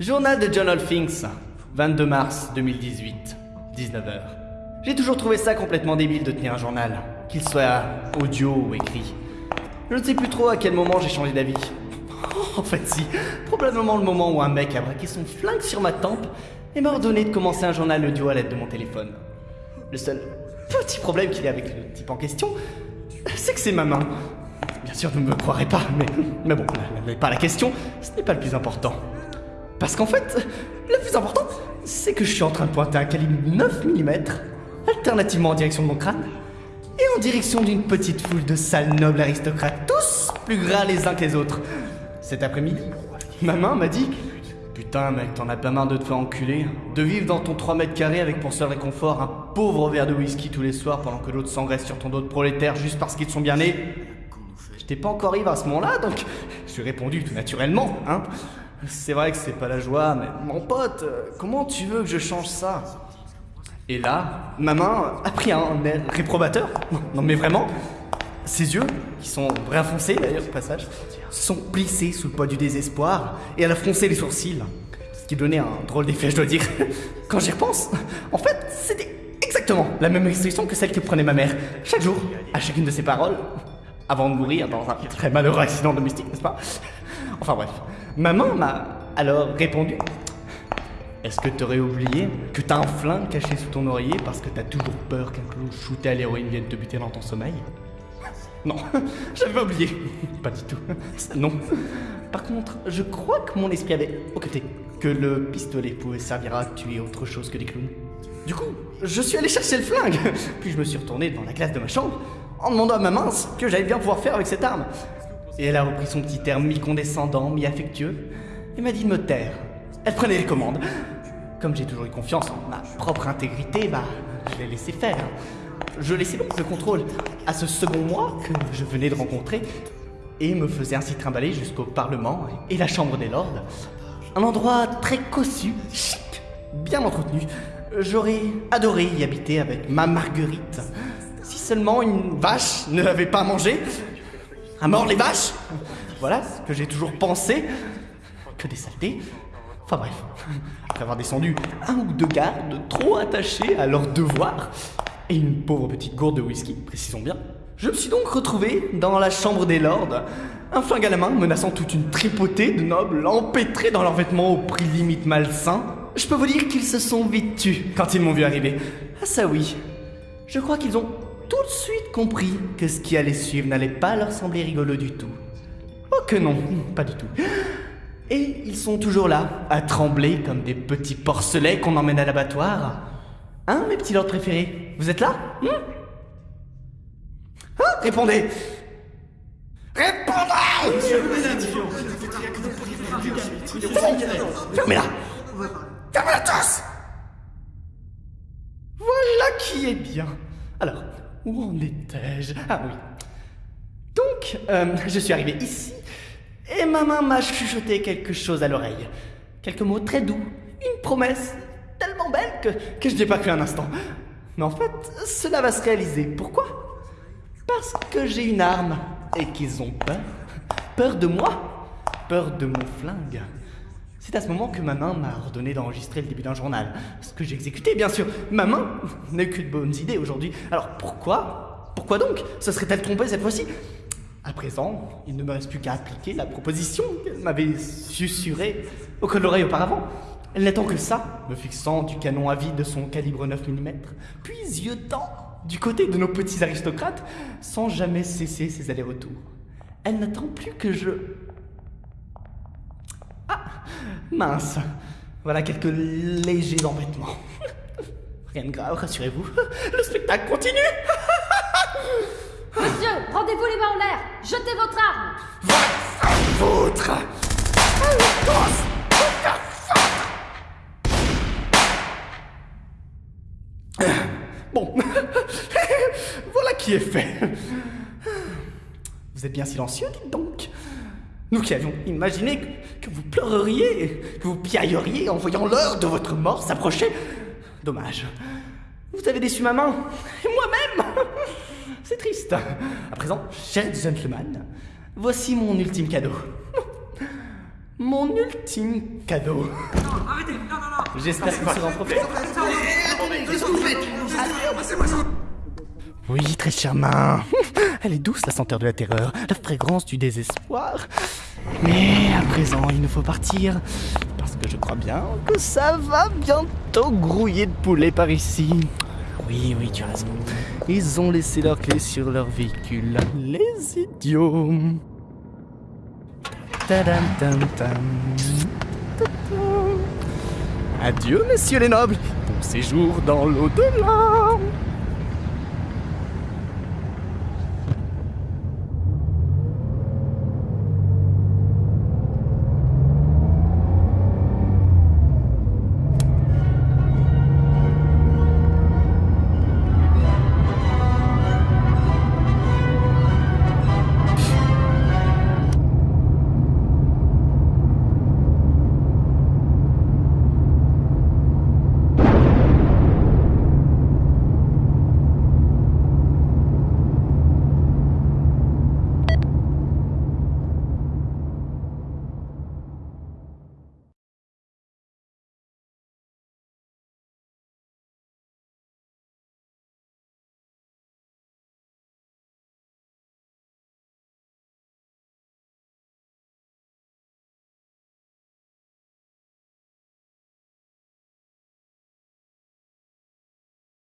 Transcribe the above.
Journal de John Olfings, 22 mars 2018, 19h. J'ai toujours trouvé ça complètement débile de tenir un journal, qu'il soit audio ou écrit. Je ne sais plus trop à quel moment j'ai changé d'avis. En fait, si, probablement le moment où un mec a braqué son flingue sur ma tempe et m'a ordonné de commencer un journal audio à l'aide de mon téléphone. Le seul petit problème qu'il y a avec le type en question, c'est que c'est ma main. Bien sûr, vous ne me croirez pas, mais, mais bon, pas la question, ce n'est pas le plus important. Parce qu'en fait, le plus important, c'est que je suis en train de pointer un calibre 9 mm, alternativement en direction de mon crâne, et en direction d'une petite foule de sales nobles aristocrates, tous plus gras les uns que les autres. Cet après-midi, ma main m'a dit Putain, mec, t'en as pas marre de te faire enculer, de vivre dans ton 3 mètres carrés avec pour seul réconfort un pauvre verre de whisky tous les soirs pendant que l'autre s'engraisse sur ton dos de prolétaire juste parce qu'ils sont bien nés. J'étais pas encore ivre à ce moment-là, donc je ai répondu tout naturellement, hein. C'est vrai que c'est pas la joie, mais mon pote, comment tu veux que je change ça? Et là, ma main a pris un air réprobateur. Non mais vraiment, ses yeux, qui sont vrai foncés d'ailleurs au passage, sont plissés sous le poids du désespoir et elle a froncé les sourcils. Ce qui donnait un drôle d'effet, je dois dire. Quand j'y repense, en fait, c'était exactement la même expression que celle que prenait ma mère chaque jour, à chacune de ses paroles, avant de mourir dans un très malheureux accident domestique, n'est-ce pas? Enfin bref. Maman m'a alors répondu Est-ce que t'aurais oublié que t'as un flingue caché sous ton oreiller parce que t'as toujours peur qu'un clou shooté à l'héroïne vienne te buter dans ton sommeil? Non, j'avais oublié. Pas du tout. non. Par contre, je crois que mon esprit avait occulté que le pistolet pouvait servir à tuer autre chose que des clowns. Du coup, je suis allé chercher le flingue, puis je me suis retourné devant la glace de ma chambre en demandant à ma main ce que j'allais bien pouvoir faire avec cette arme. Et elle a repris son petit air mi-condescendant, mi-affectueux, et m'a dit de me taire. Elle prenait les commandes. Comme j'ai toujours eu confiance en ma propre intégrité, bah, je l'ai laissé faire. Je laissais donc le contrôle à ce second moi que je venais de rencontrer, et me faisais ainsi trimballer jusqu'au Parlement et la Chambre des Lords. Un endroit très cossu, chic, bien entretenu. J'aurais adoré y habiter avec ma Marguerite. Si seulement une vache ne l'avait pas mangé, à mort les vaches Voilà ce que j'ai toujours pensé. Que des saletés. Enfin bref, après avoir descendu un ou deux gardes trop attachés à leur devoir, et une pauvre petite gourde de whisky, précisons bien, je me suis donc retrouvé dans la chambre des lords, un flingue à la main menaçant toute une tripotée de nobles empêtrés dans leurs vêtements au prix limite malsain. Je peux vous dire qu'ils se sont vite tus quand ils m'ont vu arriver. Ah ça oui, je crois qu'ils ont tout de suite compris que ce qui allait suivre n'allait pas leur sembler rigolo du tout. Oh que non, pas du tout. Et ils sont toujours là, à trembler comme des petits porcelets qu'on emmène à l'abattoir. Hein, mes petits lords préférés Vous êtes là? Hmm Répondez Répondez Fermez-la Fermez-la tous Voilà qui est bien. Alors, où en étais-je? Ah oui. Donc, euh, je suis arrivé ici et ma main m'a chuchoté quelque chose à l'oreille. Quelques mots très doux, une promesse tellement belle que, que je n'ai pas cru un instant. Mais en fait, cela va se réaliser. Pourquoi? Parce que j'ai une arme et qu'ils ont peur. Peur de moi, peur de mon flingue. C'est à ce moment que ma main m'a ordonné d'enregistrer le début d'un journal. Ce que j'ai exécuté, bien sûr. Ma main n'a que de bonnes idées aujourd'hui. Alors pourquoi? Pourquoi donc? Se serait-elle trompée cette fois-ci? À présent, il ne me reste plus qu'à appliquer la proposition qu'elle m'avait susurrée au col de l'oreille auparavant. Elle n'attend que ça, me fixant du canon à vide de son calibre 9 mm, puis yeutant du côté de nos petits aristocrates, sans jamais cesser ses allers-retours. Elle n'attend plus que je Mince. Voilà quelques légers embêtements. Rien de grave, rassurez-vous. Le spectacle continue. Monsieur, rendez-vous les mains en l'air. Jetez votre arme. Votre Bon, voilà qui est fait. Vous êtes bien silencieux, dites donc. Nous qui avions imaginé que, vous pleureriez, que vous piailleriez en voyant l'heure de votre mort s'approcher. Dommage. Vous avez déçu ma main, et moi-même C'est triste. À présent, cher gentleman, voici mon ultime cadeau. Mon ultime cadeau. Arrêtez Non, non, non J'espère que tu seras en profiter. Oui, très chère main. Elle est douce, la senteur de la terreur, la fragrance du désespoir. Mais à présent, il nous faut partir. Parce que je crois bien que ça va bientôt grouiller de poulet par ici. Oui, oui, tu as raison. Ils ont laissé leurs clés sur leur véhicule. Les idiots. Tadam, tam. Adieu, messieurs les nobles. Bon séjour dans l'au-delà.